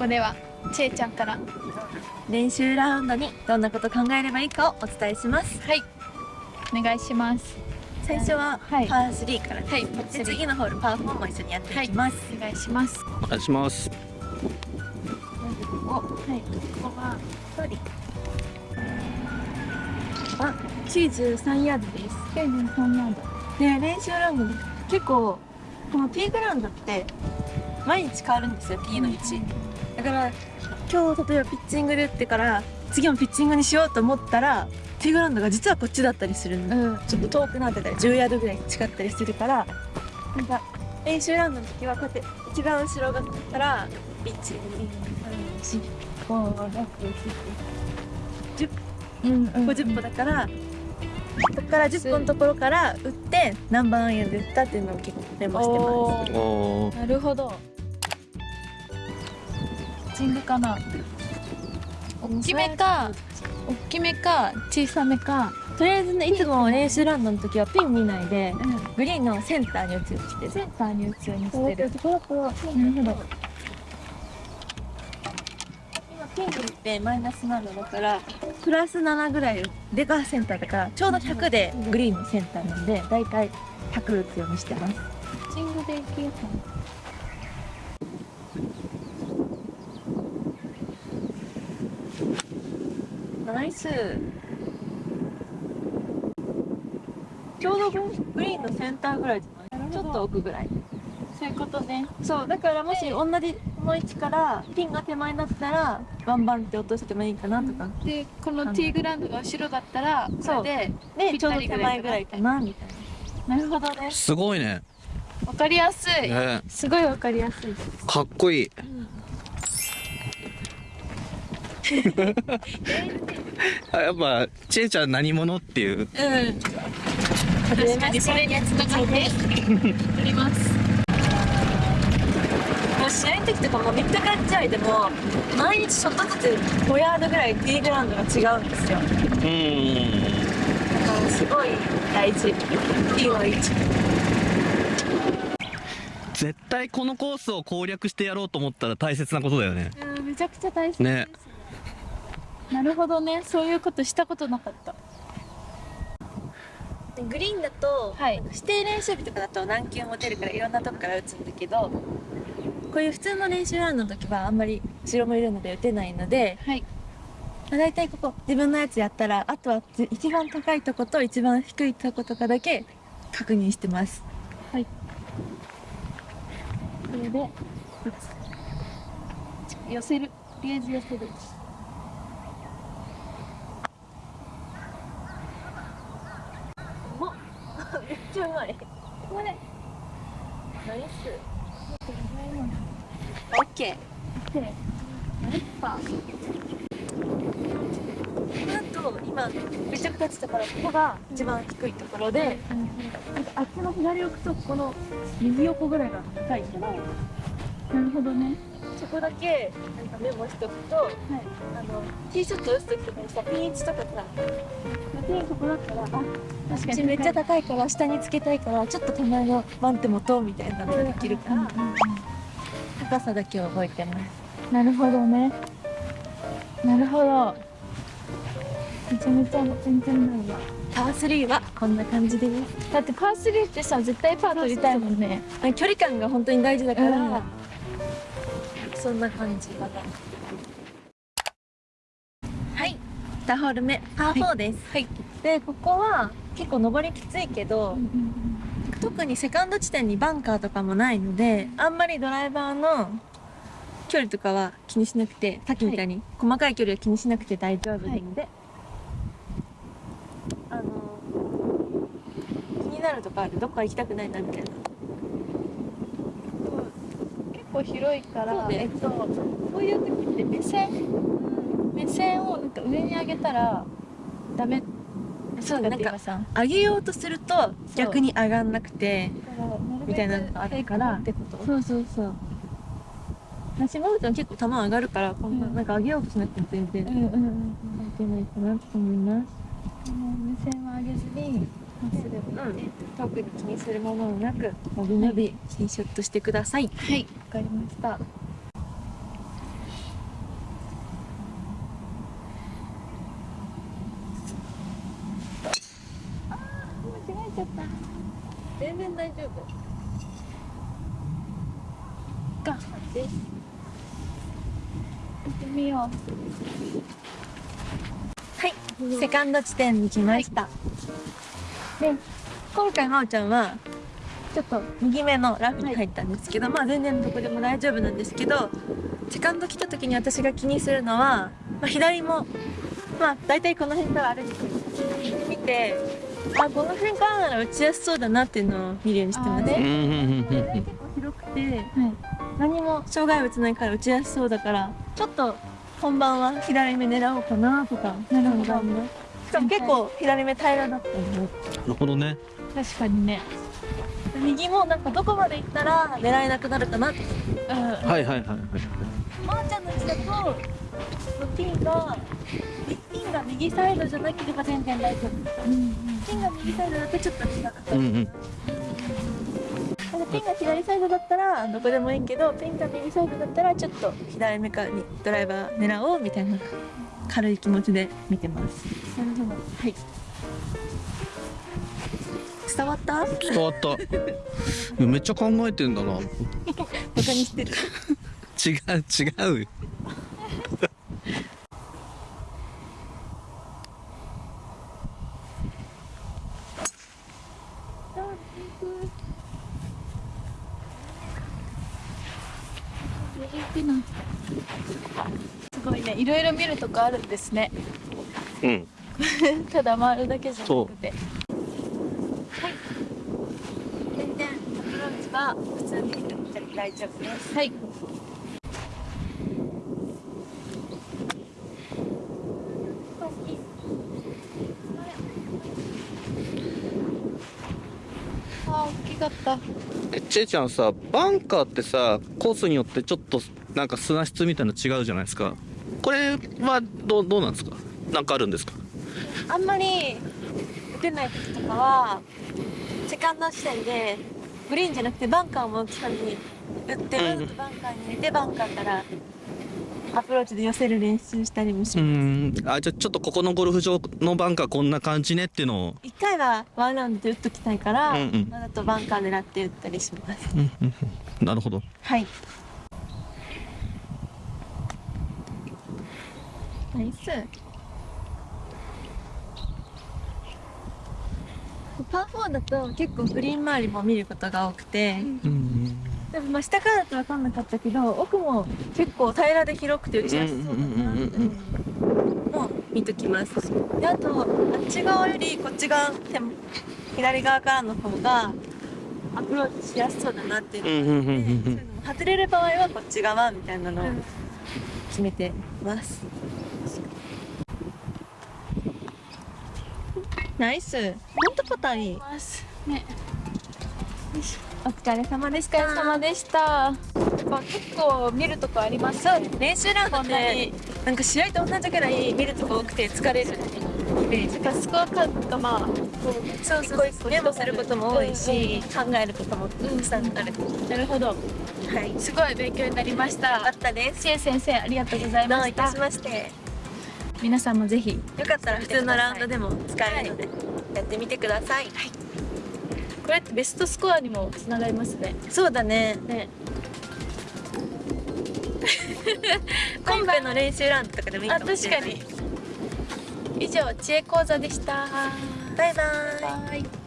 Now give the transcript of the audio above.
こではちえちゃんから練習ラウンドにどんなこと考えればいいかをお伝えします。はい。お願いします。最初はパはい。ー3から、はい。で次。のホールパー4も一緒にやっていきます、お願いします。お願いします。おはい。ここは距離あ93ヤードです。93ヤード。で練習ラウンドで結構このティーグラウンドって毎日変わるんですよ。ティーの位置だから今日例えばピッチングで打ってから次もピッチングにしようと思ったらティーグラウンドが実はこっちだったりするんでうん。ちょっと遠くなってたり10ヤードぐらい違ったりするからなんか練習ラウンドの時はこうやって一番後ろが来たら1 2 3 4 5 6 7 10うん。うん。50歩だからここから10歩のところから打って何番アイアンで打ったっていうのを結構メモしてまおー。おー。なるほど。ピッチングかな大きめか大きめか小さめかすとりあえずねいつも練習ラウンドの時はピン見ないでうん。グリーンのセンターに打つようにしてる。センターに打つようにしてる。なるほど。今ピンに打ってマイナス7だからプラス7ぐらいでがセンターだからちょうど100でグリーンのセンターなんでだいたい100打つようにしてますピッチングでいけるかナイス。ちょうどグリーンのセンターぐらいじゃない？ちょっと奥ぐらい。なそういうことね。そうだからもし同じこの位置からピンが手前になったらバンバンって落としてもいいかなとか、でこのティーグラウンドが後ろだったらそれでちょうど手前ぐらいかなみたいな。でなるほどね。すごいね。わかりやすい。ね。すごいわかりやすい。かっこいいやっぱちえちゃん何者っていう。うん確かにそれにやつとかねあります。試合の時とかも3日間試合でも毎日ちょっとずつ5ヤードぐらいティーグラウンドが違うんですよ。うーんだからすごい大事。ティーの位置絶対このコースを攻略してやろうと思ったら大切なことだよね。うんめちゃくちゃ大切です。ねなるほどね。そういうことしたことなかった。でグリーンだと、はい。指定練習日とかだと何球も出るからいろんなとこから打つんだけどこういう普通の練習ラウンドの時はあんまり後ろもいるので打てないので、はい。まあ、大体ここ自分のやつやったらあとはず一番高いとこと一番低いとことかだけ確認してます。はい。これで寄せる。とりあえず寄せるおめっちゃうまい。これナイスこれぐらいのオッケーでナイスパー。この後今めちゃくちゃ立ってたからここが一番低いところで、なんかあっちの左奥とこの右横ぐらいが高いからなるほどねそこだけなんかメモしとくと、あのティーショット打つ時とかにさピン位置とかさ。ピンここだったらあ確こっちめっちゃ高いから下につけたいからちょっと手前のワン手持とうみたいなのができるから、高さだけを覚えてます。なるほどね。なるほど。めちゃめちゃ全然ないわ。パー3はこんな感じですだってパー3ってさ絶対パー取りたいもんね。距離感が本当に大事だから、うんそんな感じ。かなはい。2ホール目。パー4です、はい。でここは結構上りきついけど、特にセカンド地点にバンカーとかもないのであんまりドライバーの距離とかは気にしなくてさっきみたいに細かい距離は気にしなくて大丈夫なので、あの気になるとかある。どっか行きたくないなみたいな。結構広いからえっとこういう時って目線目線をなんか上に上げたらダメそうなんかさ上げようとすると逆に上がんなくてみたいなのがあるから。ってこと？そうそうそう。私もちゃん結構球上がるからこんなうん。なんか上げようとしなくても全然うんうんうん関係ないかなと思います。目線は上げずにれね、特に気にするものなく伸び伸び新ショットしてください。はい。わかりました。全然大丈夫。です行ってみよう。はい。セカンド地点に来ました、はい。で今回まおちゃんはちょっと右目のラフに入ったんですけど、まあ全然どこでも大丈夫なんですけどセカンド来た時に私が気にするのは、まあ、左もまあ大体この辺から歩いて見てあこの辺からなら打ちやすそうだなっていうのを見るようにしてます。結構広くてうはい。何も障害物ないから打ちやすそうだからちょっと本番は左目狙おうかなとかなるほどしかも結構左目平らだったなるほどね。確かにね。右もなんかどこまで行ったら狙えなくなるかな。とうん。はいはいはいはいまーちゃんの位置だとピンがピンが右サイドじゃなければ全然大丈夫。うんピンが右サイドだとちょっと違かったうん。うんピンが左サイドだったらどこでもいいけどピンが右サイドだったらちょっと左目からにドライバー狙おうみたいな軽い気持ちで見てます。なるほど。はい。伝わった？バ伝わった。めっちゃ考えてんだな。違うカにしてる？違うよ右行くなねいろいろ見るとこあるんですね。うん。ただ回るだけじゃなくて。全然アプローチは普通に大丈夫です。はい。あー大きかった。えちえちゃんさバンカーってさコースによってちょっとなんか砂質みたいなの違うじゃないですかこれはどうどうなんですか？なんかあるんですか？あんまり打てない時とかはセカンド地点でグリーンじゃなくてバンカーを目標に打ってわざとバンカーに入れてバンカーからアプローチで寄せる練習したりもしうます。ん。あじゃあちょっとここのゴルフ場のバンカーこんな感じねっていうのを。一回はワンラウンドで打っときたいから、うんうん。わざとバンカー狙って打ったりします。うんうんうん。なるほど。はいナイスパー4だと結構グリーン周りも見ることが多くて、うんでもまあ下からだと分かんなかったけど奥も結構平らで広くて打ちやす。そうだなっていうのも見ときます。であとあっち側よりこっち側手も左側からの方がアプローチしやすそうだなっていうの。があって外れる場合はこっち側みたいなのを決めてます、ナイスほんとパターンいい。ます。ね。お疲れ様でしお疲れ様でした。やっぱ結構見るとこあります。そう練習ラウンドこんなでに。なんか試合と同じぐらい見るとこ多くて疲れる。イメーかスコアカードとまあこうそうそうそう。メモすることも多いし、考えることもたくさんある、なるほど。はい。すごい勉強になりました。あったです。シエ先生ありがとうございどうました。いたしまして皆さんもぜひよかったら普通のラウンドでも使えるので、やってみてください、これってベストスコアにもつながりますね。そうだね。ね。今回の練習ラウンドとかでもいいかあもしれない。確かに。以上知恵講座でした。バイバイ